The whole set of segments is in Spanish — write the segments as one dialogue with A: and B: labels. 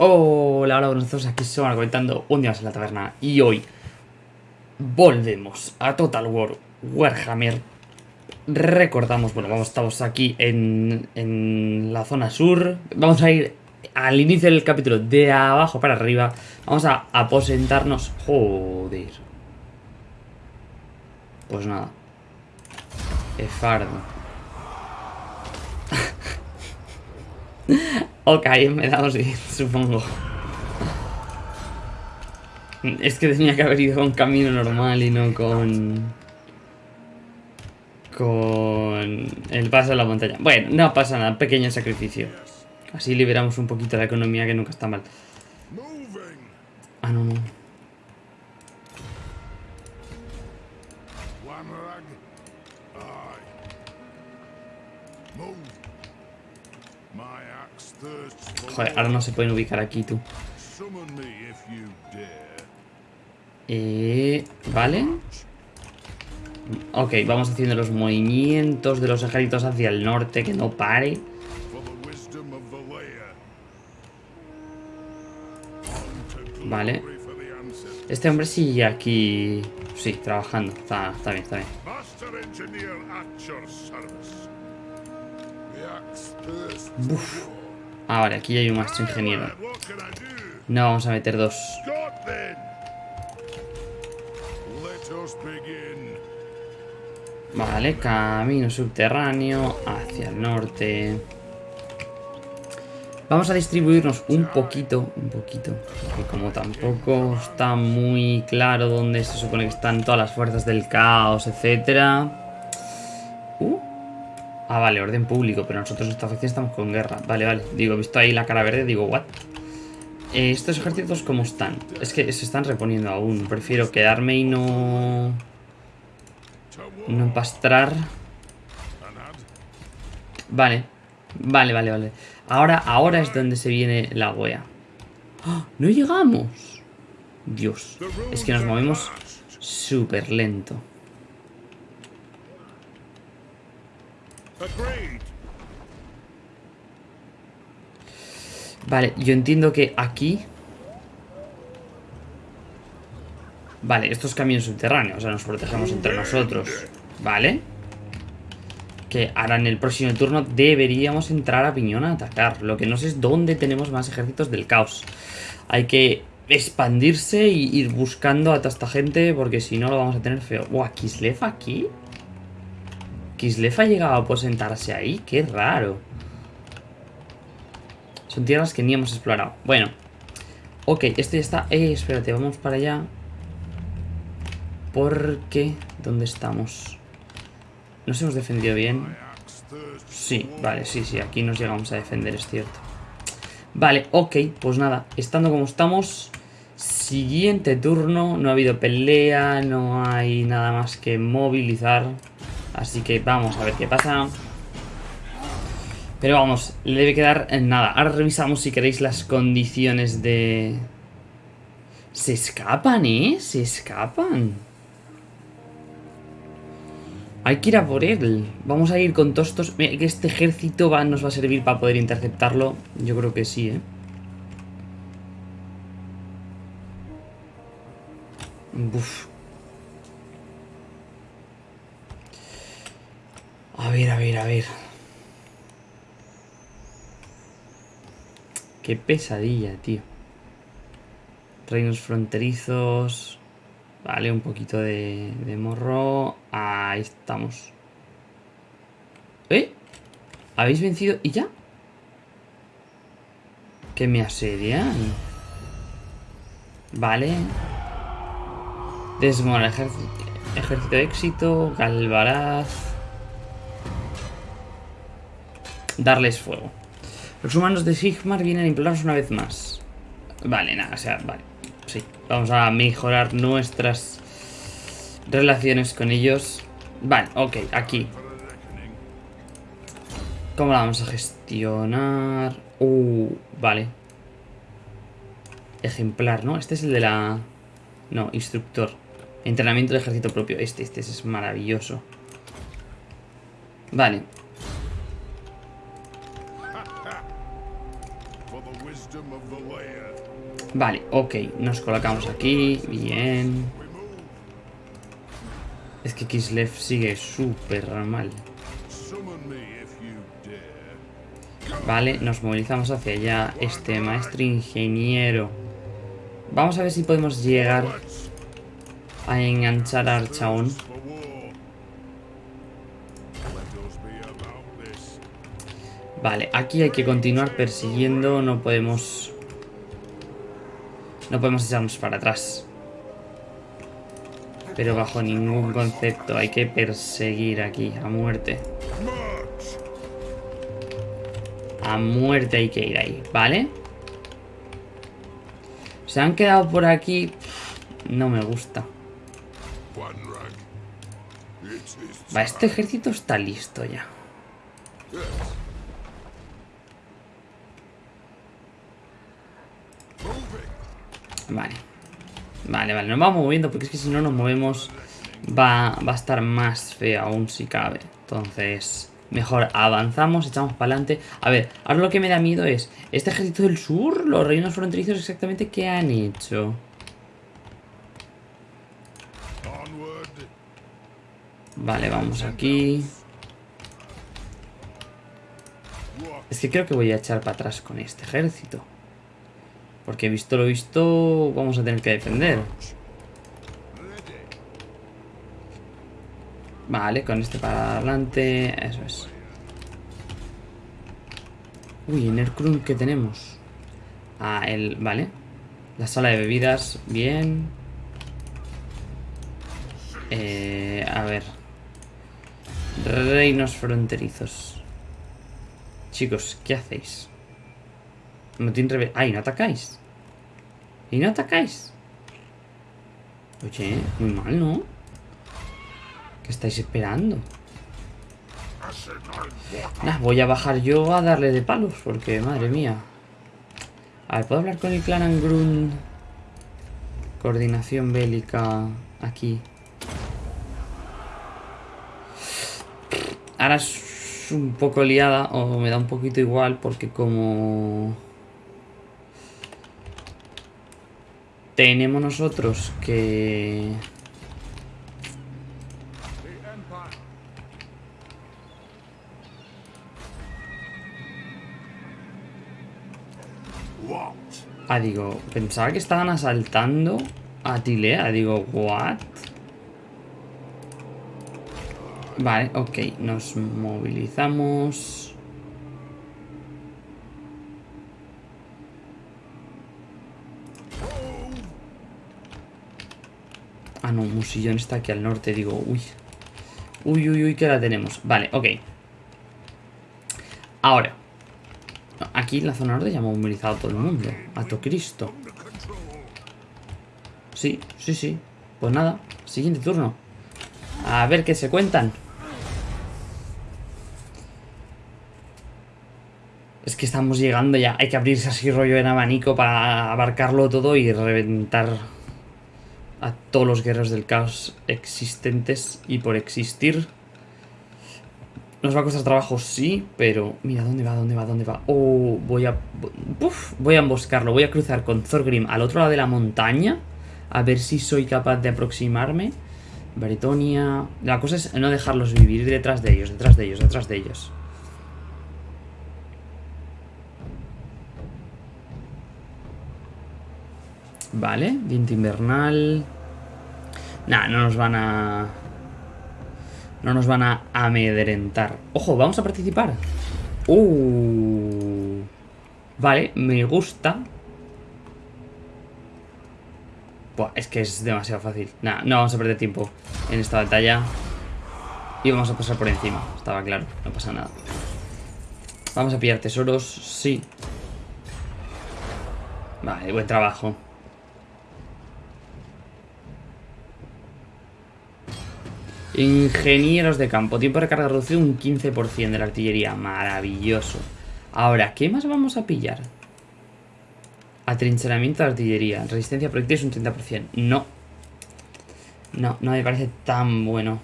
A: Hola, hola, días, aquí se comentando un día más en la taberna y hoy volvemos a Total War Warhammer. Recordamos, bueno, vamos, estamos aquí en, en la zona sur, vamos a ir al inicio del capítulo de abajo para arriba, vamos a aposentarnos, joder. Pues nada, Efardo. ok, me damos bien, supongo. Es que tenía que haber ido con camino normal y no con... Con el paso a la montaña. Bueno, no pasa nada, pequeño sacrificio. Así liberamos un poquito la economía que nunca está mal. Ah, no, no. Ahora no se pueden ubicar aquí, tú. Eh, vale. Ok, vamos haciendo los movimientos de los ejércitos hacia el norte, que no pare. Vale. Este hombre sigue aquí... Sí, trabajando. Está, está bien, está bien. Uf. Ah, vale, aquí hay un maestro ingeniero. No, vamos a meter dos. Vale, camino subterráneo hacia el norte. Vamos a distribuirnos un poquito, un poquito, porque como tampoco está muy claro dónde se supone que están todas las fuerzas del caos, etcétera. Ah, vale, orden público, pero nosotros esta facción estamos con guerra. Vale, vale. Digo, visto ahí la cara verde, digo, what? Eh, ¿Estos ejércitos cómo están? Es que se están reponiendo aún. Prefiero quedarme y no... No empastrar. Vale. Vale, vale, vale. Ahora, ahora es donde se viene la wea. ¡Ah! ¡No llegamos! Dios. Es que nos movemos súper lento. Vale, yo entiendo que aquí... Vale, estos caminos subterráneos, o sea, nos protegemos entre nosotros. Vale. Que ahora en el próximo turno deberíamos entrar a piñón a atacar. Lo que no sé es dónde tenemos más ejércitos del caos. Hay que expandirse y ir buscando a toda esta gente porque si no lo vamos a tener feo. Buah, Kislev aquí. Kislev ha llegado a aposentarse ahí. Qué raro. Son tierras que ni hemos explorado. Bueno. Ok, este ya está. Eh, espérate, vamos para allá. Porque... ¿Dónde estamos? ¿Nos hemos defendido bien? Sí, vale, sí, sí, aquí nos llegamos a defender, es cierto. Vale, ok, pues nada, estando como estamos, siguiente turno, no ha habido pelea, no hay nada más que movilizar, así que vamos a ver qué pasa. Pero vamos, le debe quedar en nada. Ahora revisamos si queréis las condiciones de... Se escapan, ¿eh? Se escapan. Hay que ir a por él. Vamos a ir con todos estos... Este ejército va, nos va a servir para poder interceptarlo. Yo creo que sí, ¿eh? Uf. A ver, a ver, a ver. Qué pesadilla, tío. Reinos fronterizos. Vale, un poquito de, morro. Ahí estamos. ¿Eh? ¿Habéis vencido? ¿Y ya? Que me asedian. Vale. Desmora ejército, ejército de éxito. Galvaraz. Darles fuego. Los humanos de Sigmar vienen a implorarnos una vez más. Vale, nada, o sea, vale. Sí, vamos a mejorar nuestras relaciones con ellos. Vale, ok, aquí. ¿Cómo la vamos a gestionar? Uh, vale. Ejemplar, ¿no? Este es el de la... No, instructor. Entrenamiento de ejército propio. Este, este es maravilloso. Vale. Vale, ok. Nos colocamos aquí. Bien. Es que Kislev sigue súper mal. Vale, nos movilizamos hacia allá. Este maestro ingeniero. Vamos a ver si podemos llegar a enganchar a Archaón. Vale, aquí hay que continuar persiguiendo. No podemos... No podemos echarnos para atrás. Pero bajo ningún concepto hay que perseguir aquí a muerte. A muerte hay que ir ahí, ¿vale? Se han quedado por aquí. No me gusta. Va, este ejército está listo ya. Vale. Vale, vale, nos vamos moviendo porque es que si no nos movemos va, va a estar más feo aún si cabe. Entonces, mejor avanzamos, echamos para adelante. A ver, ahora lo que me da miedo es, este ejército del sur, los reinos fronterizos exactamente, ¿qué han hecho? Vale, vamos aquí. Es que creo que voy a echar para atrás con este ejército. Porque visto lo visto, vamos a tener que defender. Vale, con este para adelante. Eso es. Uy, en el crun que tenemos. Ah, el... Vale. La sala de bebidas. Bien. Eh, a ver. Reinos fronterizos. Chicos, ¿qué hacéis? No tiene revés. ¡Ay, no atacáis! ¿Y no atacáis? Oye, muy mal, ¿no? ¿Qué estáis esperando? Nah, voy a bajar yo a darle de palos, porque madre mía. A ver, ¿puedo hablar con el clan Angrun? Coordinación bélica aquí. Ahora es un poco liada, o me da un poquito igual, porque como... Tenemos nosotros que... Ah, digo, pensaba que estaban asaltando a Tilea. Digo, ¿what? Vale, ok. Nos movilizamos. Ah, no, Musillón está aquí al norte. Digo, uy. Uy, uy, uy, que la tenemos. Vale, ok. Ahora. Aquí en la zona norte ya hemos movilizado todo el mundo. A to Cristo. Sí, sí, sí. Pues nada, siguiente turno. A ver qué se cuentan. Es que estamos llegando ya. Hay que abrirse así rollo en abanico para abarcarlo todo y reventar a todos los guerreros del caos existentes y por existir. Nos va a costar trabajo, sí, pero... Mira, ¿dónde va? ¿Dónde va? ¿Dónde va? Oh, voy a... Uf, voy a emboscarlo. Voy a cruzar con Thorgrim al otro lado de la montaña. A ver si soy capaz de aproximarme. Bretonia... La cosa es no dejarlos vivir detrás de ellos, detrás de ellos, detrás de ellos. Vale, viento invernal. Nah, no nos van a... No nos van a amedrentar. Ojo, vamos a participar. Uh. Vale, me gusta. Buah, es que es demasiado fácil. Nah, no vamos a perder tiempo en esta batalla. Y vamos a pasar por encima. Estaba claro, no pasa nada. Vamos a pillar tesoros, sí. Vale, buen trabajo. Ingenieros de campo. Tiempo de recarga reducido un 15% de la artillería. Maravilloso. Ahora, ¿qué más vamos a pillar? Atrincheramiento de artillería. Resistencia a proyectiles un 30%. No. No, no me parece tan bueno.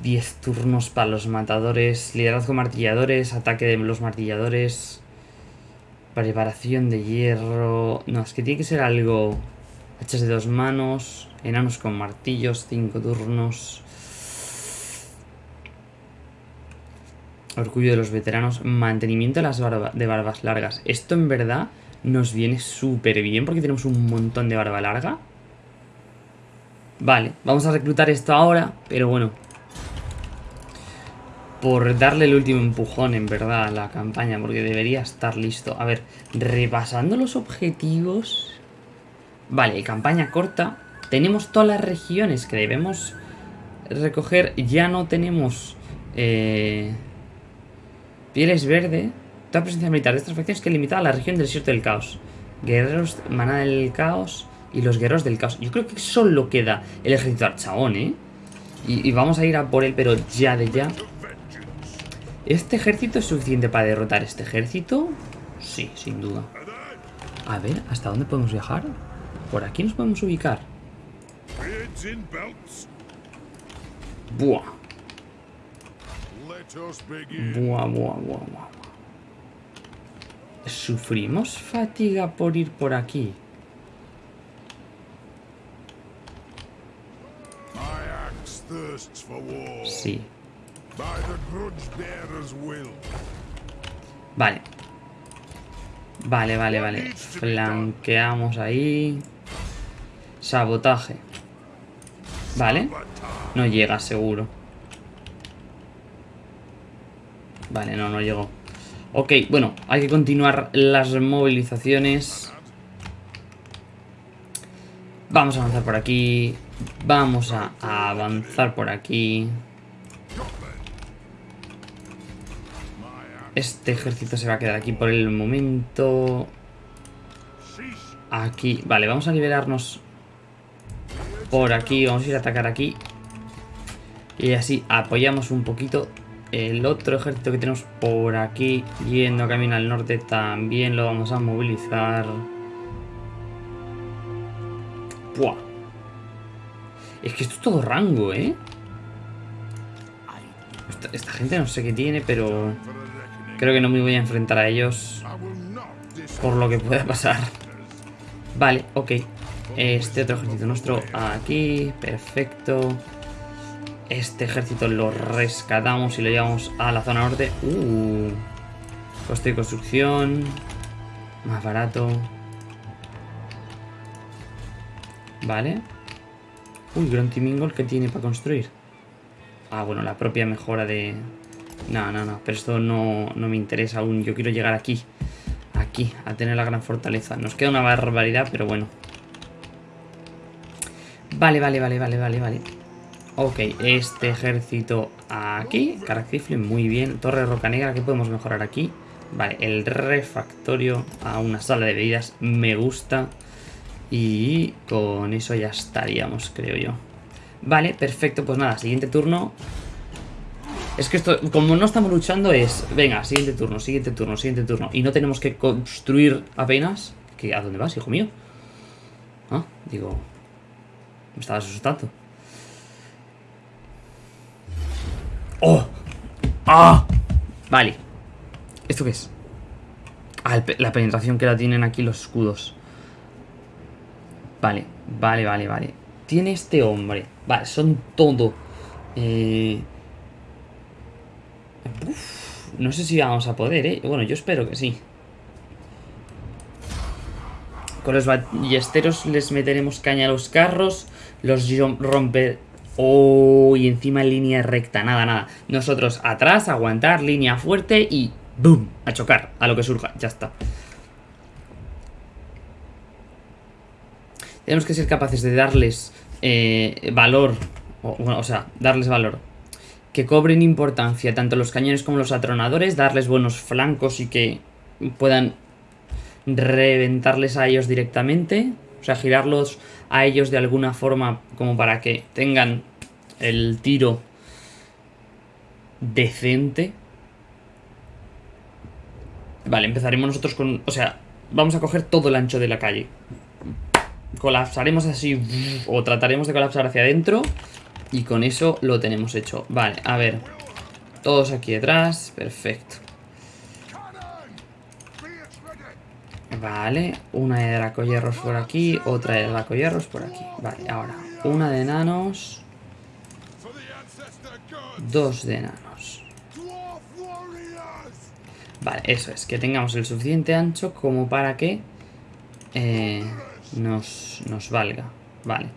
A: 10 turnos para los matadores. Liderazgo martilladores. Ataque de los martilladores. Preparación de hierro. No, es que tiene que ser algo. Hachas de dos manos. Enanos con martillos. 5 turnos. Orgullo de los veteranos. Mantenimiento de las barbas largas. Esto en verdad nos viene súper bien porque tenemos un montón de barba larga. Vale, vamos a reclutar esto ahora, pero bueno. Por darle el último empujón, en verdad, a la campaña, porque debería estar listo. A ver, repasando los objetivos... Vale, campaña corta. Tenemos todas las regiones que debemos recoger. Ya no tenemos... Eh, pieles verde. Toda presencia militar de estas facciones que limita a la región del desierto del caos. Guerreros, manada del caos y los guerreros del caos. Yo creo que solo queda el ejército archaón, ¿eh? Y, vamos a ir a por él, pero ya de ya. ¿Este ejército es suficiente para derrotar este ejército? Sí, sin duda. A ver, ¿hasta dónde podemos viajar? Por aquí nos podemos ubicar. Buah. Buah, buah, buah, buah. ¿Sufrimos fatiga por ir por aquí? Sí. Vale. Vale, vale, vale. Flanqueamos ahí. Sabotaje. Vale. No llega, seguro. Vale, no, no llegó. Ok, bueno, hay que continuar las movilizaciones. Vamos a avanzar por aquí. Vamos a, avanzar por aquí. Este ejército se va a quedar aquí por el momento. Aquí. Vale, vamos a liberarnos por aquí. Vamos a ir a atacar aquí. Y así apoyamos un poquito. El otro ejército que tenemos por aquí, yendo camino al norte, también lo vamos a movilizar. Buah. Es que esto es todo rango, ¿eh? Esta, gente no sé qué tiene, pero... Creo que no me voy a enfrentar a ellos. Por lo que pueda pasar. Vale, ok. Este otro ejército nuestro aquí. Perfecto. Este ejército lo rescatamos y lo llevamos a la zona norte. Uh. Coste de construcción. Más barato. Vale. Uy, Grunty Mingle, ¿qué tiene para construir? Ah, bueno, la propia mejora de... No, no, no, pero esto no, no me interesa aún. Yo quiero llegar aquí. Aquí, a tener la gran fortaleza. Nos queda una barbaridad, pero bueno. Vale, vale, vale, vale, vale, vale. Ok, este ejército aquí. Caractifle, muy bien. Torre Roca Negra, ¿qué podemos mejorar aquí? Vale, el refactorio a una sala de bebidas me gusta. Y con eso ya estaríamos, creo yo. Vale, perfecto, pues nada, siguiente turno. Es que esto, como no estamos luchando es... Venga, siguiente turno, siguiente turno, siguiente turno. Y no tenemos que construir apenas... ¿A dónde vas, hijo mío? Ah, digo... Me estabas asustando. ¡Oh! ¡Ah! Vale. ¿Esto qué es? Ah, la penetración que la tienen aquí los escudos. Vale, vale, vale, vale. Tiene este hombre. Vale, son todo. Eh... no sé si vamos a poder, ¿eh? Bueno, yo espero que sí. Con los ballesteros les meteremos caña a los carros. Los romper... Oh, y encima en línea recta. Nada, nada. Nosotros atrás, aguantar, línea fuerte y... ¡Boom! A chocar, a lo que surja. Ya está. Tenemos que ser capaces de darles eh, valor, o, o sea, darles valor. Que cobren importancia tanto los cañones como los atronadores, darles buenos flancos y que puedan reventarles a ellos directamente. O sea, girarlos a ellos de alguna forma como para que tengan el tiro decente. Vale, empezaremos nosotros con... O sea, vamos a coger todo el ancho de la calle colapsaremos así o trataremos de colapsar hacia adentro Y con eso lo tenemos hecho. Vale, a ver. Todos aquí detrás. Perfecto. Vale, una de dracoyerros por aquí, otra de dracoyerros por aquí. Vale, ahora, una de enanos. Dos de enanos. Vale, eso es, que tengamos el suficiente ancho como para que eh, nos, nos valga. Vale,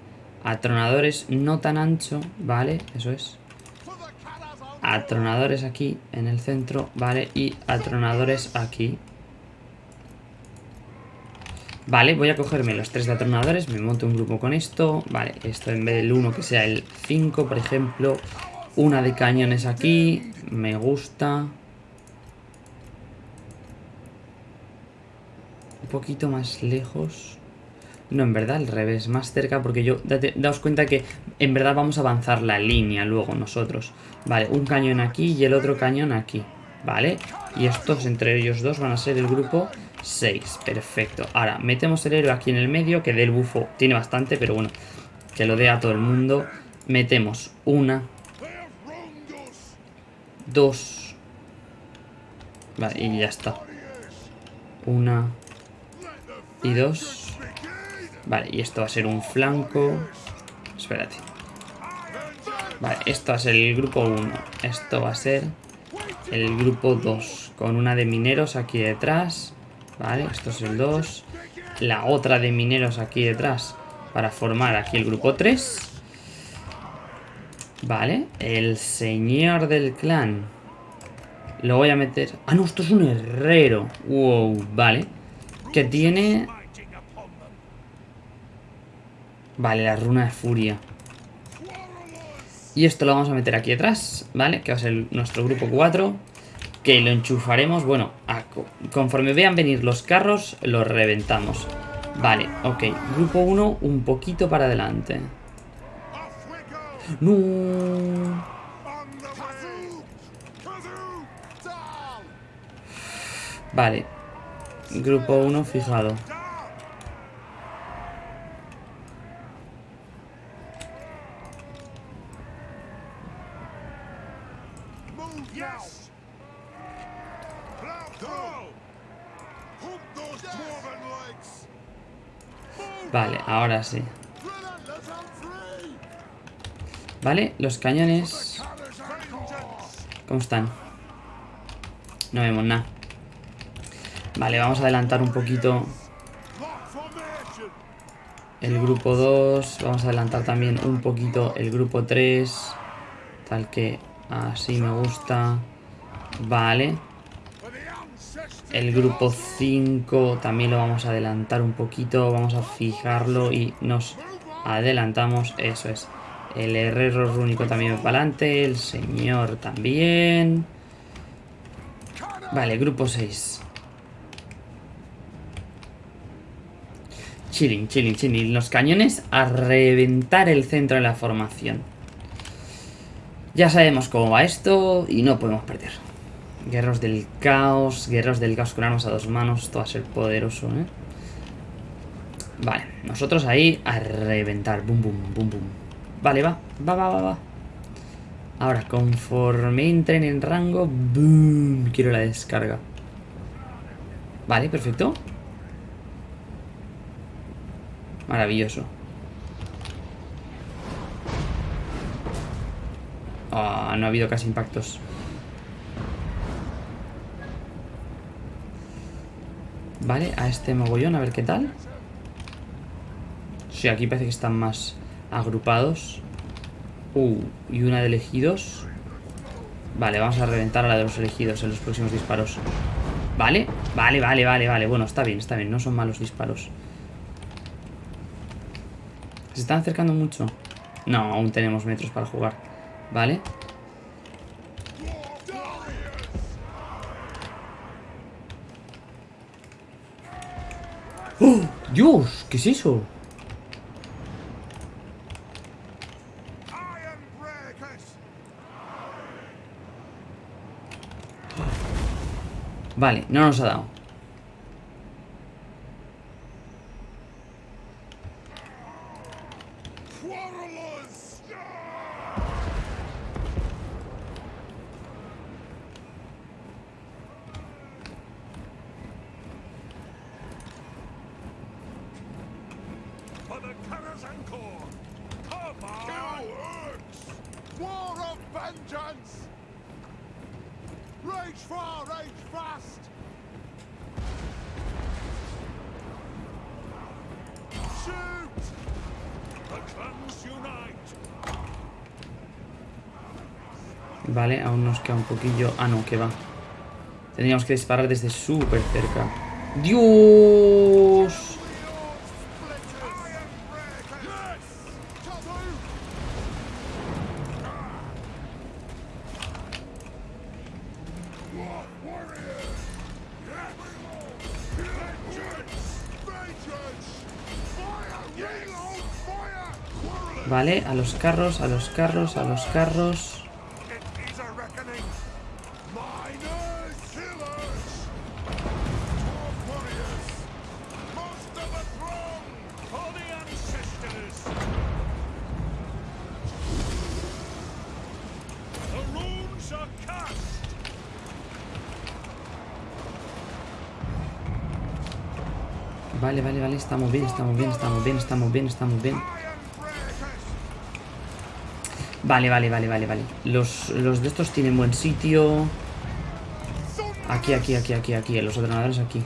A: atronadores no tan ancho, vale, eso es. Atronadores aquí en el centro, vale, y atronadores aquí. Vale, voy a cogerme los tres de atronadores, me monto un grupo con esto. Vale, esto en vez del 1 que sea el 5, por ejemplo. Una de cañones aquí, me gusta. Un poquito más lejos. No, en verdad al revés, más cerca porque yo... daos cuenta que en verdad vamos a avanzar la línea luego nosotros. Vale, un cañón aquí y el otro cañón aquí. Vale, y estos entre ellos dos van a ser el grupo 6, perfecto. Ahora, metemos el héroe aquí en el medio, que del bufo tiene bastante, pero bueno, que lo dé a todo el mundo. Metemos una, dos, vale, y ya está. Una y dos. Vale, y esto va a ser un flanco. Espérate. Vale, esto va a ser el grupo 1. Esto va a ser el grupo 2. Con una de mineros aquí detrás. Vale, esto es el 2. La otra de mineros aquí detrás para formar aquí el grupo 3. Vale, el señor del clan. Lo voy a meter... Ah, no, esto es un herrero. Wow, vale. Que tiene... Vale, la runa de furia. Y esto lo vamos a meter aquí atrás, ¿vale? Que va a ser nuestro grupo 4 que lo enchufaremos, bueno, conforme vean venir los carros, los reventamos. Vale, ok. Grupo 1, un poquito para adelante. ¡No! Vale. Grupo 1 fijado. Ahora sí. Vale, los cañones... ¿Cómo están? No vemos nada. Vale, vamos a adelantar un poquito el grupo 2. Vamos a adelantar también un poquito el grupo 3. Tal que así me gusta. Vale. El grupo 5 también lo vamos a adelantar un poquito. Vamos a fijarlo y nos adelantamos. Eso es. El herrero rúnico también va para adelante. El señor también. Vale, grupo 6. Chilling, chilling, chilling. Los cañones a reventar el centro de la formación. Ya sabemos cómo va esto y no podemos perder. Guerros del caos, guerreros del caos con armas a dos manos, esto va a ser poderoso, ¿eh? Vale, nosotros ahí a reventar, bum, bum, bum, bum. Vale, va, va, va, va, va. Ahora, conforme entren en rango, boom, quiero la descarga. Vale, perfecto. Maravilloso. Ah, no ha habido casi impactos. Vale, a este mogollón, a ver qué tal. Sí, aquí parece que están más agrupados. Uh, y una de elegidos. Vale, vamos a reventar a la de los elegidos en los próximos disparos. Vale, vale, vale, vale, vale. Bueno, está bien, está bien. No son malos disparos. ¿Se están acercando mucho? No, aún tenemos metros para jugar. Vale. ¡Oh! ¡Dios! ¿Qué es eso? Vale, no nos ha dado. Un poquillo... Ah, no, que va. Tendríamos que disparar desde súper cerca. ¡Dios! Vale, a los carros, a los carros, a los carros. Vale, vale, vale, estamos bien, estamos bien, estamos bien, estamos bien, estamos bien. Vale, vale, vale, vale, vale. Los, los de estos tienen buen sitio. Aquí, aquí, aquí, aquí, aquí. Los ordenadores aquí.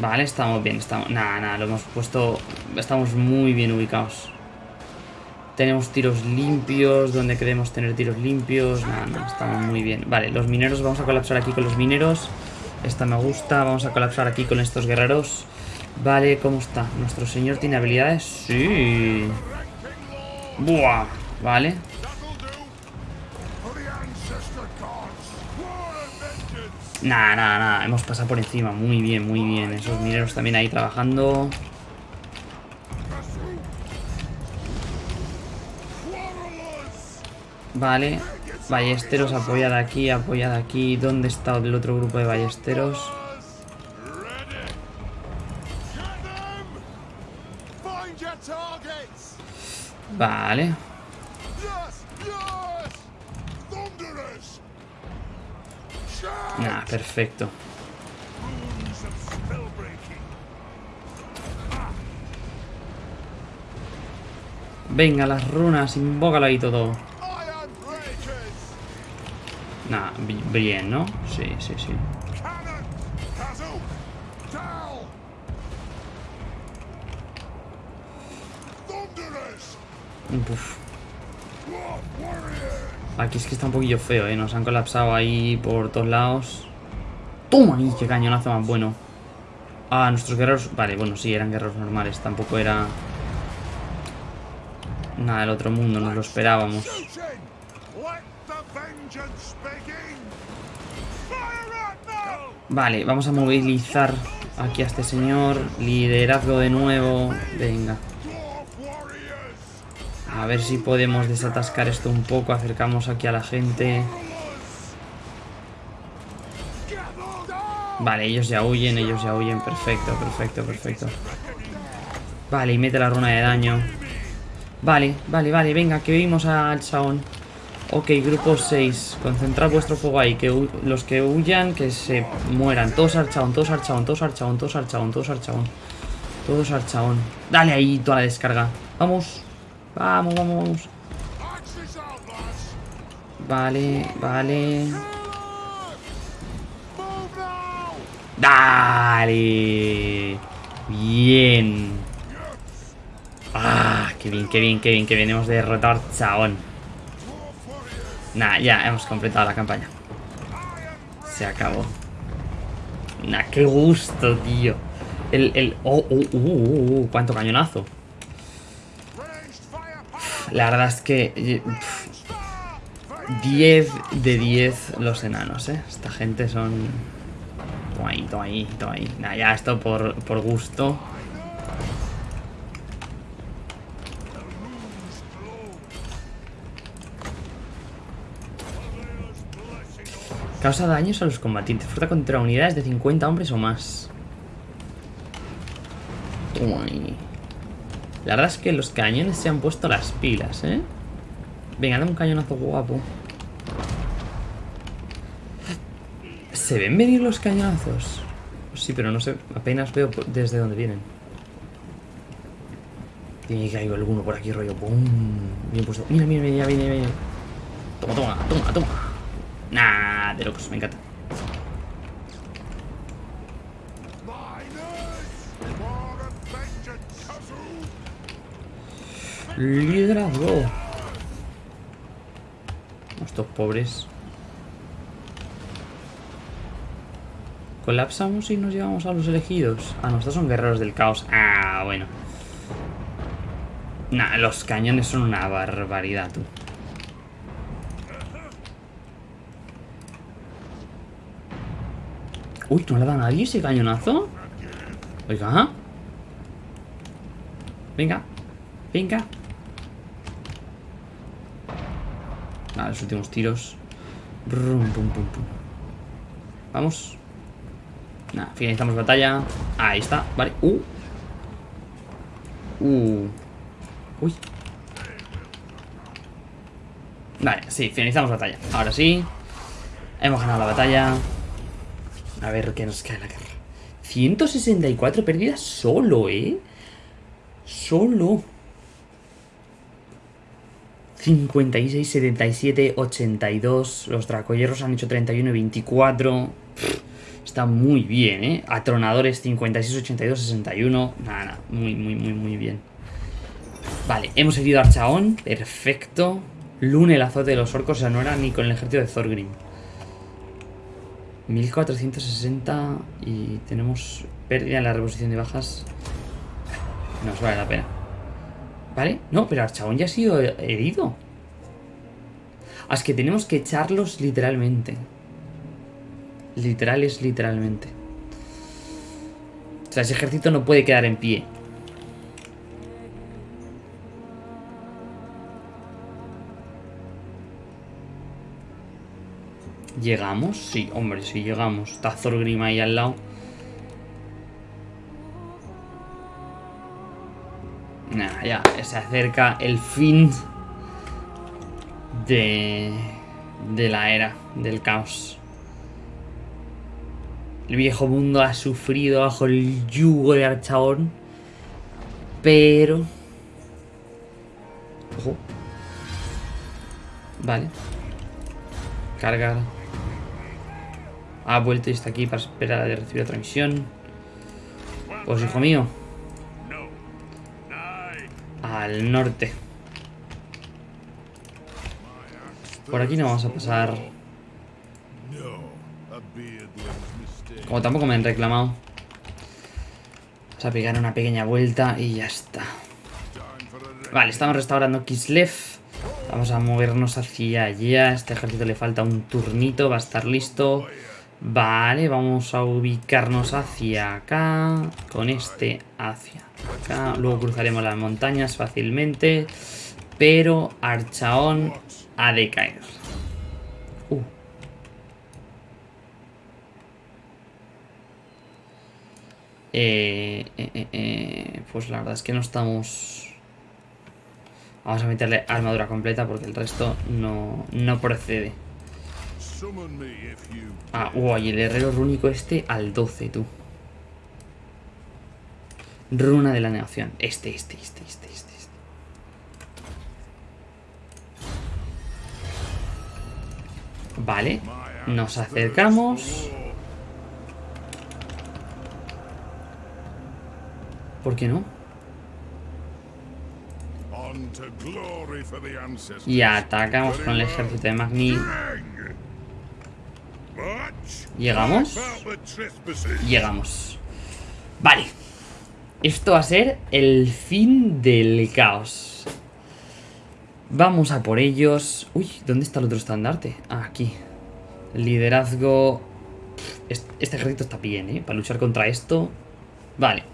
A: Vale, estamos bien, estamos... Nada, nada, lo hemos puesto... Estamos muy bien ubicados. Tenemos tiros limpios, donde queremos tener tiros limpios. Nada, nada, estamos muy bien. Vale, los mineros, vamos a colapsar aquí con los mineros. Esta me gusta, vamos a colapsar aquí con estos guerreros. Vale, ¿cómo está? ¿Nuestro señor tiene habilidades? Sí. Buah, vale. Nada, nada, nada, hemos pasado por encima. Muy bien, muy bien. Esos mineros también ahí trabajando. Vale. Ballesteros, apoyad aquí, apoyad aquí. ¿Dónde está el otro grupo de ballesteros? Vale. Nada, perfecto. Venga, las runas, invócalo ahí todo. Bi- bien, ¿no? Sí, sí, sí. Uf. Aquí es que está un poquillo feo, ¿eh? Nos han colapsado ahí por todos lados. ¡Toma! ¡Ay, qué cañonazo más bueno! Ah, nuestros guerreros... Vale, bueno, sí, eran guerreros normales. Tampoco era... Nada del otro mundo, nos lo esperábamos. Vale, vamos a movilizar aquí a este señor. Liderazgo de nuevo. Venga. A ver si podemos desatascar esto un poco. Acercamos aquí a la gente. Vale, ellos ya huyen, ellos ya huyen. Perfecto, perfecto, perfecto. Vale, y mete la runa de daño. Vale, vale, vale, venga, que vimos al Saón. Ok, grupo 6. Concentrad vuestro fuego ahí. Que los que huyan, que se mueran. Todos al chabón, todos al chabón, todos al chabón, todos al chabón, todos al chabón. Todos al chabón. Dale ahí toda la descarga. Vamos. Vamos, vamos, vamos. Vale, vale. Dale. Bien. Ah, qué bien, qué bien, qué bien, que venimos de derrotar chabón. Nah, ya hemos completado la campaña. Se acabó. Nah, qué gusto, tío. El, el... Oh, oh, uh, uh, cuánto cañonazo. La verdad es que... pf,
B: Star!
A: 10 de 10 los enanos, ¿eh? Esta gente son... Toma ahí, toma ahí, toma ahí. Nah, ya esto por, por gusto. Causa daños a los combatientes. Fuerza contra unidades de 50 hombres o más. La verdad es que los cañones se han puesto las pilas, ¿eh? Venga, dame un cañonazo guapo. ¿Se ven venir los cañonazos? Sí, pero no sé, apenas veo desde dónde vienen. Tiene que caer alguno por aquí, rollo. ¡Pum! Bien puesto. Mira, mira, mira, viene, viene. Toma, toma, toma, toma. Nah, de locos, me encanta. Liderazgo. Estos pobres. ¿Colapsamos y nos llevamos a los elegidos? Ah, no, son guerreros del caos. Ah, bueno. Nah, los cañones son una barbaridad, tú. Uy, ¿no le da a nadie ese cañonazo? Oiga. Venga. Venga. Vale, los últimos tiros. Vamos. Nada, finalizamos batalla. Ahí está, vale. Uh. Uh. Uy. Vale, sí, finalizamos batalla. Ahora sí. Hemos ganado la batalla. A ver qué nos cae la guerra. 164 pérdidas solo, ¿eh? Solo. 56, 77, 82. Los dracoyerros han hecho 31 y 24. Pff, Está muy bien, ¿eh? Atronadores 56, 82, 61. Nada, nada. Muy, muy, muy, muy bien. Vale, hemos herido a Archaón. Perfecto. Lune, el azote de los orcos. O sea, no era ni con el ejército de Thorgrim. 1460 y tenemos pérdida en la reposición de bajas. Nos vale la pena. ¿Vale? No, pero Archaón ya ha sido herido. Es que tenemos que echarlos literalmente. Literales, literalmente. O sea, ese ejército no puede quedar en pie. ¿Llegamos? Sí, hombre, sí llegamos. Está Thorgrim ahí al lado. Nah, ya, se acerca el fin de, de la era del caos. El viejo mundo ha sufrido bajo el yugo de Archaón. Pero... Ojo. Vale. Cargar. Ha vuelto y está aquí para esperar a recibir otra misión. Pues hijo mío. Al norte. Por aquí no vamos a pasar. Como tampoco me han reclamado. Vamos a pegar una pequeña vuelta y ya está. Vale, estamos restaurando Kislev. Vamos a movernos hacia allá. A este ejército le falta un turnito. Va a estar listo. Vale, vamos a ubicarnos hacia acá. Con este hacia acá. Luego cruzaremos las montañas fácilmente. Pero Archaón ha de caer. Uh. Eh, eh, eh, pues la verdad es que no estamos... Vamos a meterle armadura completa porque el resto no, no procede. Ah, uy, el herrero rúnico este al 12, tú. Runa de la negación. Este, este, este, este, este. este. Vale. Nos acercamos. ¿Por qué no? Y atacamos con el ejército de Magni. ¿Llegamos? Llegamos. Vale. Esto va a ser el fin del caos. Vamos a por ellos. Uy, ¿dónde está el otro estandarte? Ah, aquí. Liderazgo. Este, ejército está bien, ¿eh? Para luchar contra esto. Vale.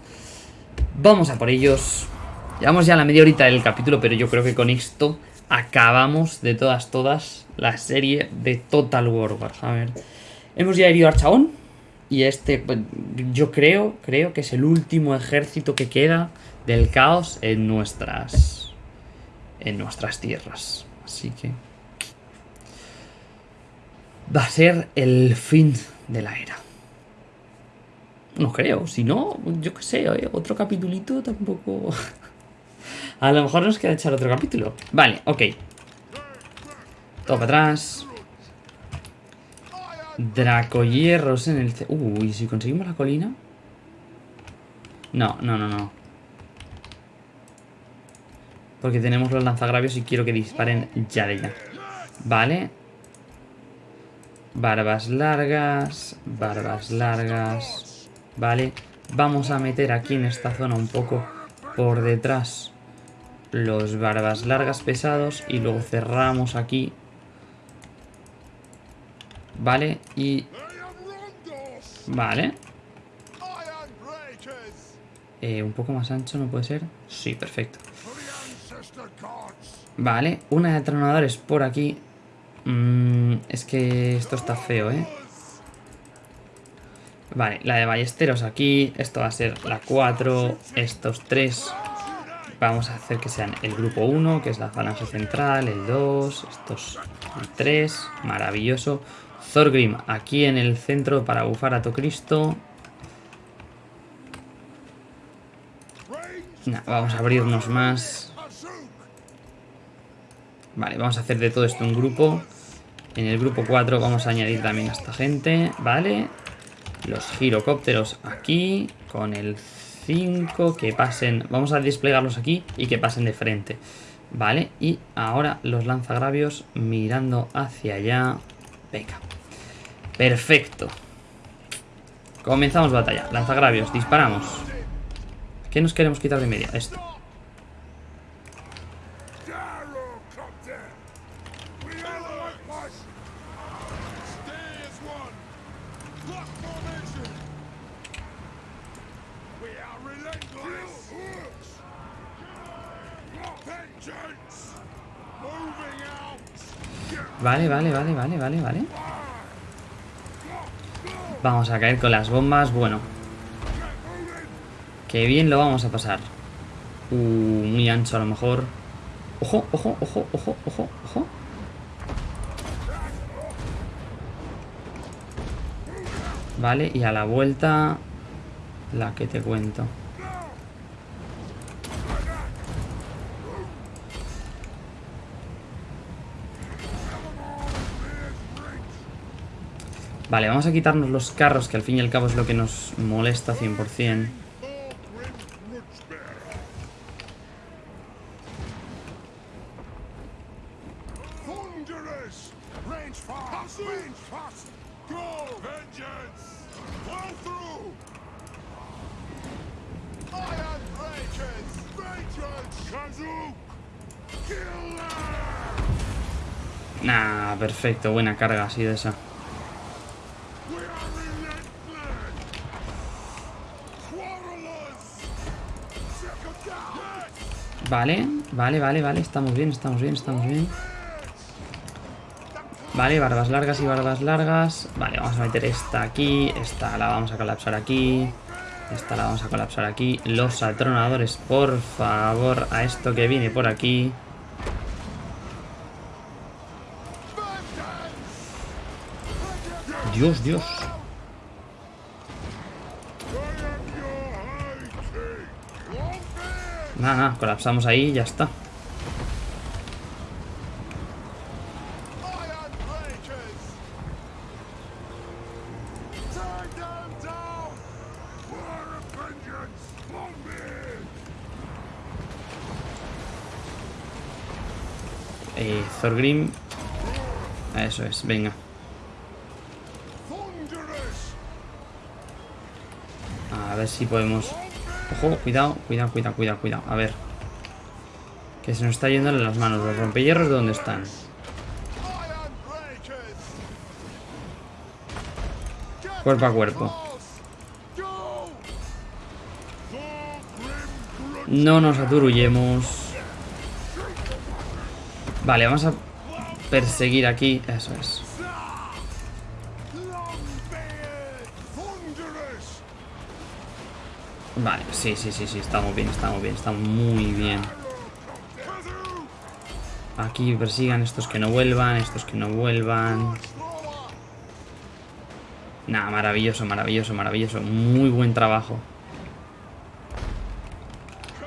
A: Vamos a por ellos. Llevamos ya la media horita del capítulo, pero yo creo que con esto acabamos de todas, todas la serie de Total War Warhammer. Hemos ya herido a Archaón. Y este, pues, yo creo, creo que es el último ejército que queda del caos en nuestras, en nuestras tierras. Así que va a ser el fin de la era. No creo, si no, yo qué sé, ¿eh? otro capitulito tampoco... A lo mejor nos queda echar otro capítulo. Vale, ok. Todo para atrás. Dracohierros en el... Uy, si conseguimos la colina... No, no, no, no. Porque tenemos los lanzagravios y quiero que disparen ya de ya. Vale. Barbas largas. Barbas largas. Vale. Vamos a meter aquí en esta zona un poco por detrás los barbas largas pesados y luego cerramos aquí. Vale, y... Vale. Eh, un poco más ancho, ¿no puede ser? Sí, perfecto. Vale, una de atronadores por aquí. Mm, es que esto está feo, ¿eh? Vale, la de ballesteros aquí. Esto va a ser la 4. Estos 3. Vamos a hacer que sean el grupo 1, que es la falange central. El 2. Estos el 3. Maravilloso. Thorgrim aquí en el centro para bufar a Tocristo. vamos a abrirnos más. Vale, vamos a hacer de todo esto un grupo. En el grupo 4 vamos a añadir también a esta gente, ¿vale? Los girocópteros aquí, con el 5, que pasen... Vamos a desplegarlos aquí y que pasen de frente, ¿vale? Y ahora los lanzagravios mirando hacia allá. Venga. Perfecto. Comenzamos batalla. Lanzagravios, disparamos. ¿Qué nos queremos quitar de media? Esto. Vale, vale, vale, vale, vale, vale. Vamos a caer con las bombas. Bueno. Qué bien lo vamos a pasar. Uh, muy ancho a lo mejor. Ojo, ojo, ojo, ojo, ojo, ojo. Vale, y a la vuelta... La que te cuento. Vale, vamos a quitarnos los carros, que al fin y al cabo es lo que nos molesta 100%. Nah, perfecto, buena carga así de esa. Vale, vale, vale, vale. Estamos bien, estamos bien, estamos bien. Vale, barbas largas y barbas largas. Vale, vamos a meter esta aquí. Esta la vamos a colapsar aquí. Esta la vamos a colapsar aquí. Los atronadores, por favor, a esto que viene por aquí. Dios, Dios. Nada, nada, colapsamos ahí y ya está. Eh, Thorgrim. Eso es, venga. A ver si podemos Ojo, cuidado, cuidado, cuidado, cuidado, cuidado. A ver. Que se nos está yendo en las manos. Los rompehierros, ¿de dónde están? Cuerpo a cuerpo. No nos aturullemos. Vale, vamos a perseguir aquí. Eso es. Sí, sí, sí, sí, estamos bien, estamos bien, estamos muy bien. Aquí persigan estos que no vuelvan, estos que no vuelvan. Nada, maravilloso, maravilloso, maravilloso. Muy buen trabajo.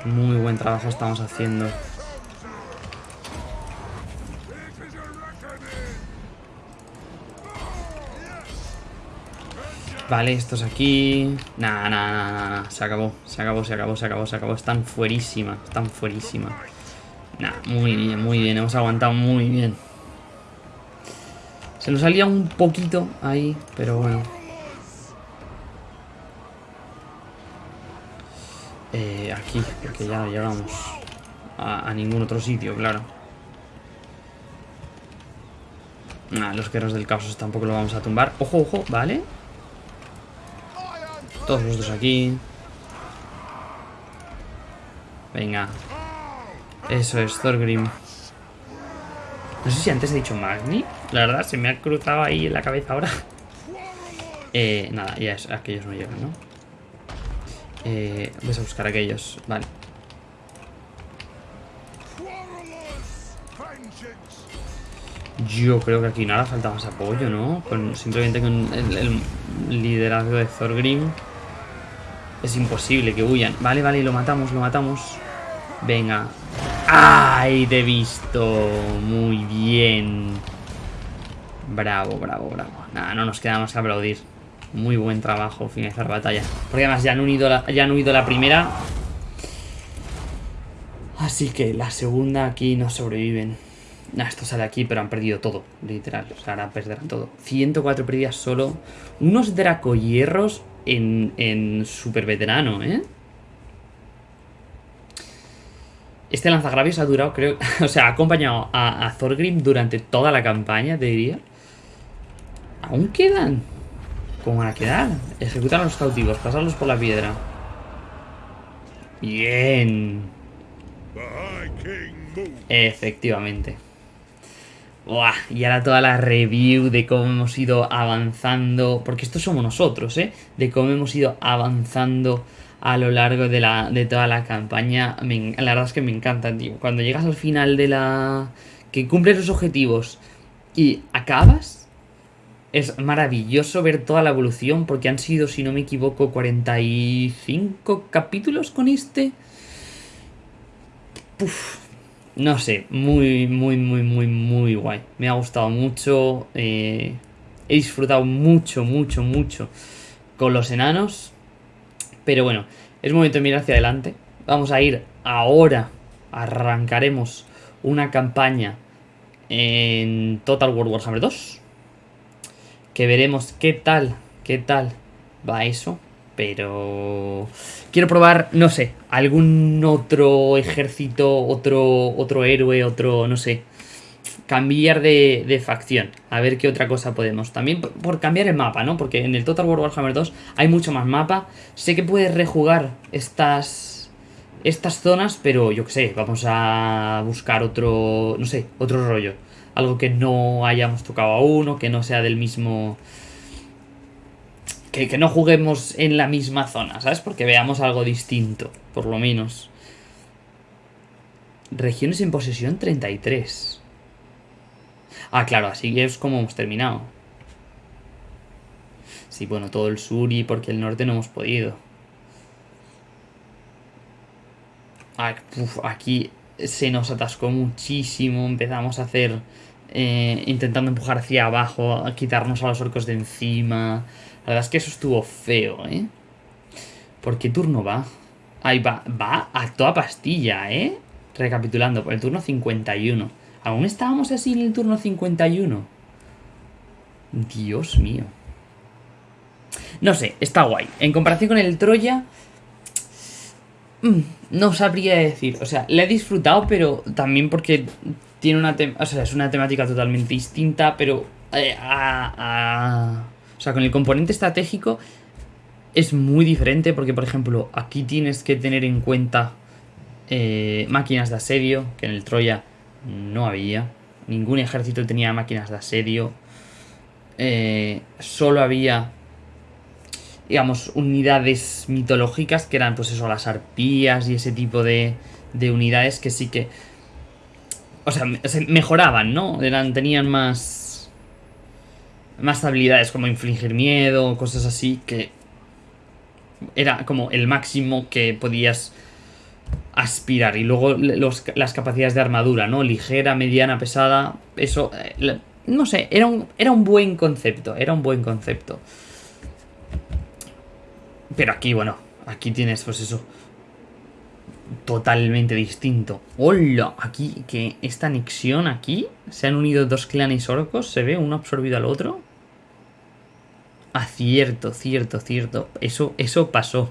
A: Muy buen trabajo estamos haciendo. Vale, estos aquí... Nah, nah, nah, nah, nah. Se acabó, se acabó, se acabó, se acabó, se acabó. Están fuerísima, están fuerísima. Nah, muy bien, muy bien. Hemos aguantado muy bien. Se nos salía un poquito ahí, pero bueno. Eh, aquí, porque ya no llegamos a, ningún otro sitio, claro. Nah, los guerreros del caos tampoco lo vamos a tumbar. Ojo, ojo, ¿vale? Todos los dos aquí. Venga. Eso es, Thorgrim. No sé si antes he dicho Magni. La verdad, se me ha cruzado ahí en la cabeza ahora. Eh, nada, ya es, aquellos no llegan, ¿no? Eh, voy a buscar aquellos. Vale. Yo creo que aquí no hará falta más apoyo, ¿no? Con, simplemente con el, el liderazgo de Thorgrim. Es imposible que huyan. Vale, vale, lo matamos, lo matamos. Venga. ¡Ay! Te he visto. Muy bien. Bravo, bravo, bravo. Nada, no nos queda más que aplaudir. Muy buen trabajo, finalizar batalla. Porque además ya han unido la, ya han huido la primera. Así que la segunda aquí no sobreviven. Nah, esto sale aquí, pero han perdido todo, literal. O sea, ahora perderán todo. 104 pérdidas solo. Unos dracohierros en, en super veterano, ¿eh? Este lanzagravios ha durado, creo... O sea, ha acompañado a, a Thorgrim durante toda la campaña, te diría. ¿Aún quedan? ¿Cómo van a quedar? Ejecutar a los cautivos, pasarlos por la piedra. Bien. Efectivamente. Buah, y ahora toda la review de cómo hemos ido avanzando. Porque esto somos nosotros, ¿eh? De cómo hemos ido avanzando a lo largo de, la, de toda la campaña. La verdad es que me encanta, tío. Cuando llegas al final de la. que cumples los objetivos y acabas. Es maravilloso ver toda la evolución. Porque han sido, si no me equivoco, 45 capítulos con este. Puf, no sé, muy, muy, muy, muy, muy guay. Me ha gustado mucho. eh, he disfrutado mucho, mucho, mucho con los enanos. Pero bueno, es momento de mirar hacia adelante. Vamos a ir ahora. Arrancaremos una campaña en Total War Warhammer 2. Que veremos qué tal, qué tal va eso. Pero quiero probar, no sé, algún otro ejército, otro, otro héroe, otro, no sé. Cambiar de, de facción. A ver qué otra cosa podemos. También por, por cambiar el mapa, ¿no? Porque en el Total War Warhammer 2 hay mucho más mapa. Sé que puedes rejugar estas, estas zonas, pero yo qué sé, vamos a buscar otro, no sé, otro rollo. Algo que no hayamos tocado aún o que no sea del mismo... Que, no juguemos en la misma zona, ¿sabes? Porque veamos algo distinto, por lo menos. Regiones en posesión 33. Ah, claro, así es como hemos terminado. Sí, bueno, todo el sur y porque el norte no hemos podido. Ah, aquí se nos atascó muchísimo. Empezamos a hacer. eh, intentando empujar hacia abajo, a quitarnos a los orcos de encima. La verdad es que eso estuvo feo, ¿eh? ¿Por qué turno va? Ahí va, va a toda pastilla, ¿eh? Recapitulando, por el turno 51. ¿Aún estábamos así en el turno 51? Dios mío. No sé, está guay. En comparación con el Troya... mm, No sabría decir. O sea, la he disfrutado, pero también porque tiene una... O sea, es una temática totalmente distinta, pero... eh, a- a- O sea, con el componente estratégico es muy diferente porque, por ejemplo, aquí tienes que tener en cuenta eh, máquinas de asedio, que en el Troya no había. Ningún ejército tenía máquinas de asedio. Eh, solo había, digamos, unidades mitológicas que eran, pues eso, las arpías y ese tipo de, de unidades que sí que... O sea, me- se mejoraban, ¿no? Tenían más... Más habilidades como infligir miedo, cosas así que... Era como el máximo que podías aspirar. Y luego los- las capacidades de armadura, ¿no? Ligera, mediana, pesada. Eso, eh, no sé, era un, era un buen concepto. Era un buen concepto. Pero aquí, bueno, aquí tienes, pues eso. Totalmente distinto. ¡Hola! Aquí, que esta anexión aquí. Se han unido dos clanes orcos. Se ve uno absorbido al otro. Ah, cierto, cierto, cierto. Eso, eso pasó.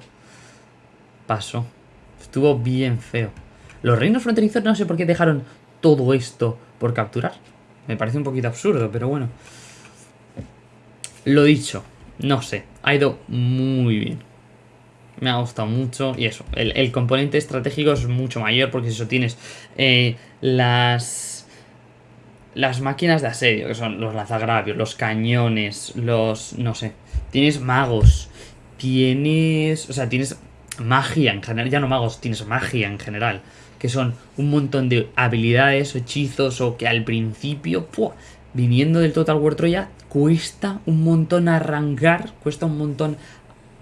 A: Pasó. Estuvo bien feo. Los reinos fronterizos no sé por qué dejaron todo esto por capturar. Me parece un poquito absurdo, pero bueno. Lo dicho, no sé. Ha ido muy bien. Me ha gustado mucho. Y eso, el, componente estratégico es mucho mayor porque eso tienes eh, las las máquinas de asedio, que son los lanzagravios, los cañones, los. no sé. Tienes magos. Tienes. O sea, tienes magia en general. Ya no magos, tienes magia en general. Que son un montón de habilidades hechizos o que al principio, ¡pua! viniendo del Total War Troya, cuesta un montón arrancar, cuesta un montón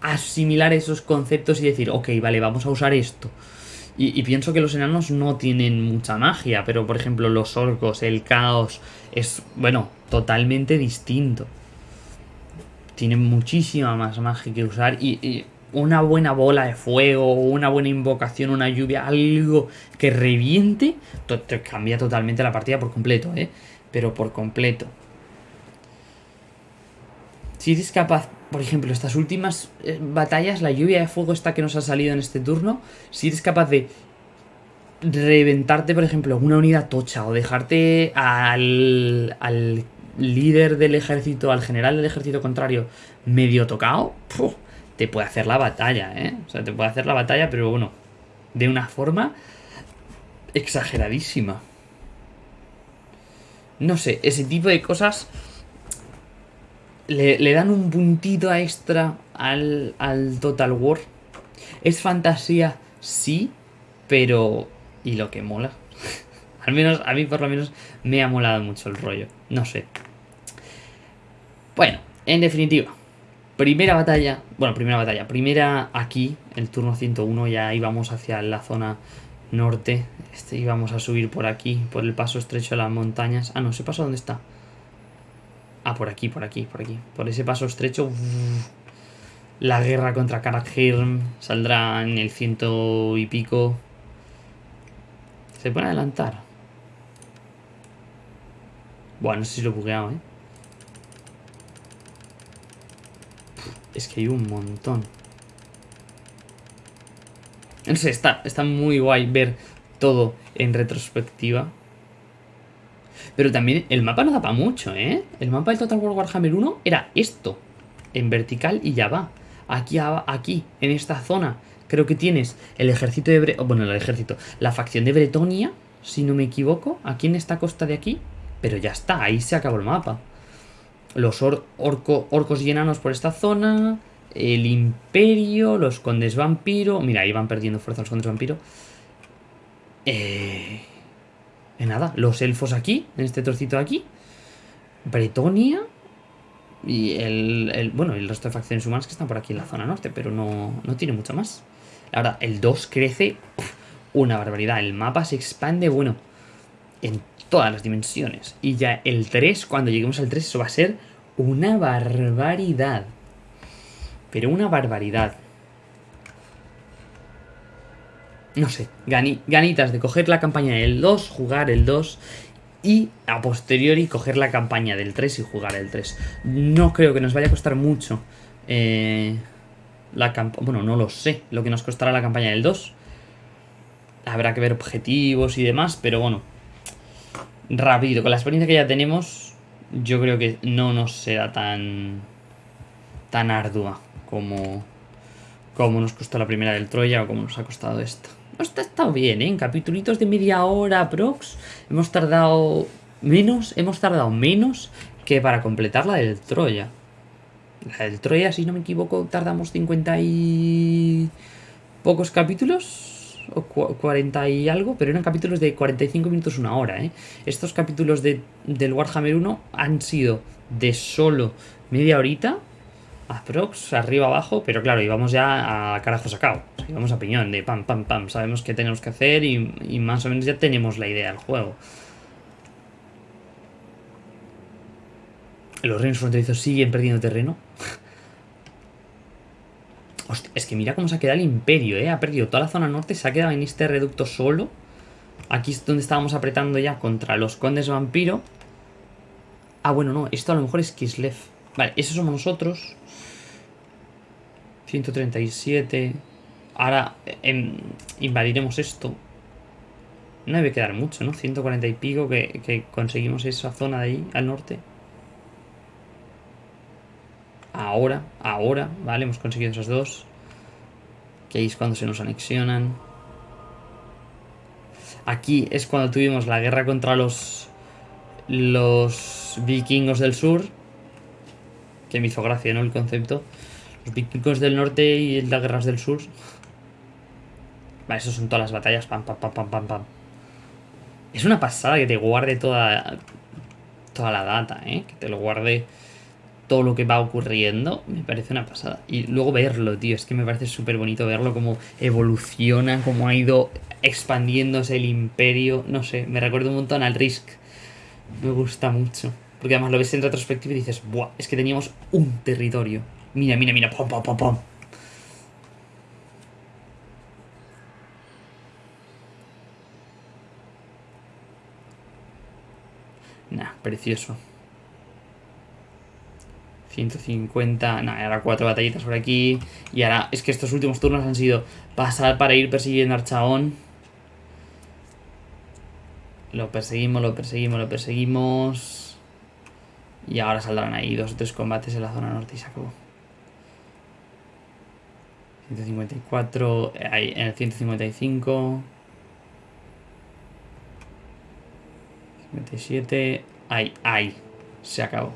A: asimilar esos conceptos y decir, ok, vale, vamos a usar esto. Y, pienso que los enanos no tienen mucha magia, pero por ejemplo los orcos, el caos, es, bueno, totalmente distinto. Tienen muchísima más magia que usar y, una buena bola de fuego, una buena invocación, una lluvia, algo que reviente, te cambia totalmente la partida por completo, ¿eh? Pero por completo. Si eres capaz, por ejemplo, estas últimas eh, batallas, la lluvia de fuego esta que nos ha salido en este turno, si eres capaz de reventarte, por ejemplo, una unidad tocha o dejarte al, al líder del ejército, al general del ejército contrario, medio tocado, te puede hacer la batalla, ¿eh? O sea, te puede hacer la batalla, pero bueno, de una forma exageradísima. No sé, ese tipo de cosas le, le dan un puntito extra al, al Total War. Es fantasía, sí, pero... ¿Y lo que mola? al menos, a mí por lo menos me ha molado mucho el rollo. No sé. Bueno, en definitiva. Primera batalla, bueno, primera batalla, primera aquí, el turno 101, ya íbamos hacia la zona norte, este íbamos a subir por aquí, por el paso estrecho de las montañas. Ah, no, ese paso dónde está. Ah, por aquí, por aquí, por aquí. Por ese paso estrecho. La guerra contra Karakhirm saldrá en el ciento y pico. Se puede adelantar. Bueno, no sé si lo he bugueado, ¿eh? Es que hay un montón. No sé, está, está muy guay ver todo en retrospectiva. Pero también el mapa no da para mucho, ¿eh? El mapa del Total War Warhammer 1 era esto. En vertical y ya va. Aquí, aquí, en esta zona, creo que tienes el ejército de... Bre- bueno, el ejército. La facción de Bretonia, si no me equivoco. Aquí en esta costa de aquí. Pero ya está, ahí se acabó el mapa. Los or- orco- orcos y enanos por esta zona. El imperio, los condes vampiro. Mira, ahí van perdiendo fuerza los condes vampiro. Eh... eh, nada, los elfos aquí, en este trocito de aquí. Bretonia. Y el, el- Bueno, el resto de facciones humanas que están por aquí en la zona norte, pero no, no tiene mucho más. Ahora, el 2 crece una barbaridad. El mapa se expande, bueno, en todas las dimensiones. Y ya el 3, cuando lleguemos al 3, eso va a ser una barbaridad. Pero una barbaridad. No sé, gani- ganitas de coger la campaña del 2, jugar el 2 y a posteriori coger la campaña del 3 y jugar el 3. No creo que nos vaya a costar mucho eh, la campaña. Bueno, no lo sé lo que nos costará la campaña del 2. Habrá que ver objetivos y demás, pero bueno. Rápido, con la experiencia que ya tenemos, yo creo que no nos será tan. tan ardua como. como nos costó la primera del Troya o como nos ha costado esta. Esto ha estado bien, ¿eh? En capitulitos de media hora, prox. Hemos tardado menos, hemos tardado menos que para completar la del Troya. La del Troya, si no me equivoco, tardamos 50 y pocos capítulos. O cu- 40 y algo, pero eran capítulos de 45 minutos, una hora, ¿eh? Estos capítulos de, del Warhammer 1 han sido de solo media horita Aprox, arriba, abajo, pero claro, íbamos ya a carajo sacado. O sea, íbamos a piñón, de pam, pam, pam. Sabemos qué tenemos que hacer y, y más o menos ya tenemos la idea del juego. Los reinos fronterizos siguen perdiendo terreno. Hostia, es que mira cómo se ha quedado el imperio, ¿eh? Ha perdido toda la zona norte, se ha quedado en este reducto solo. Aquí es donde estábamos apretando ya contra los condes vampiro. Ah, bueno, no, esto a lo mejor es Kislev. Vale, esos somos nosotros. 137. Ahora em, invadiremos esto. No debe quedar mucho, ¿no? 140 y pico que, que conseguimos esa zona de ahí, al norte. Ahora, ahora, vale, hemos conseguido esos dos. Que ahí es cuando se nos anexionan. Aquí es cuando tuvimos la guerra contra los los vikingos del sur. Que me hizo gracia, ¿no? El concepto. Los vikingos del norte y las guerras del sur. Vale, eso son todas las batallas. Pam, pam, pam, pam, pam. Es una pasada que te guarde toda, toda la data, ¿eh? Que te lo guarde todo lo que va ocurriendo. Me parece una pasada. Y luego verlo, tío. Es que me parece súper bonito verlo. Cómo evoluciona, cómo ha ido expandiéndose el imperio. No sé, me recuerda un montón al Risk. Me gusta mucho. Porque además lo ves en retrospectiva y dices, ¡buah! Es que teníamos un territorio. Mira, mira, mira, pom, pom, pom, pom. Nah, precioso. 150, nada, ahora cuatro batallitas por aquí. Y ahora, es que estos últimos turnos han sido pasar para ir persiguiendo a Archaón. Lo perseguimos, lo perseguimos, lo perseguimos. Y ahora saldrán ahí dos o tres combates en la zona norte y se acabó. 154, ahí en el 155. 57, ahí, ahí, se acabó.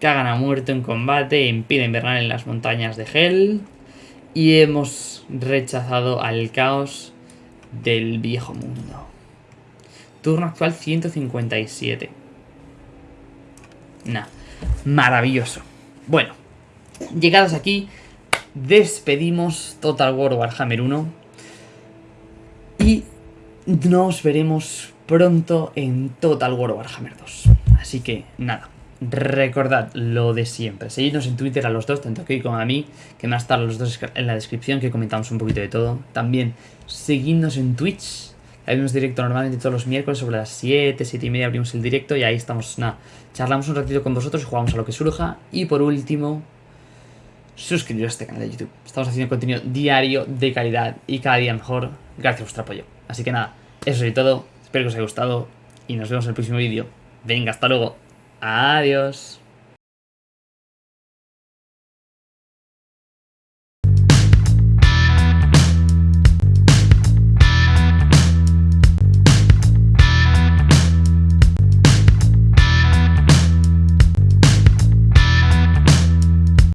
A: Cagan a muerto en combate, impide invernar en las montañas de Hell. Y hemos rechazado al caos del viejo mundo. Turno actual 157. Nah, maravilloso. Bueno, llegados aquí, despedimos Total War Warhammer 1. Y nos veremos pronto en Total War Warhammer 2. Así que nada, recordad lo de siempre. Seguidnos en Twitter a los dos, tanto a como a mí, que más tarde los dos en la descripción, que comentamos un poquito de todo. También seguidnos en Twitch. Hay directo normalmente todos los miércoles sobre las 7, 7 y media abrimos el directo y ahí estamos, nada, charlamos un ratito con vosotros y jugamos a lo que surja. Y por último, suscribiros a este canal de YouTube. Estamos haciendo contenido diario de calidad y cada día mejor gracias a vuestro apoyo. Así que nada, eso es todo. Espero que os haya gustado y nos vemos en el próximo vídeo. Venga, hasta luego. Adiós.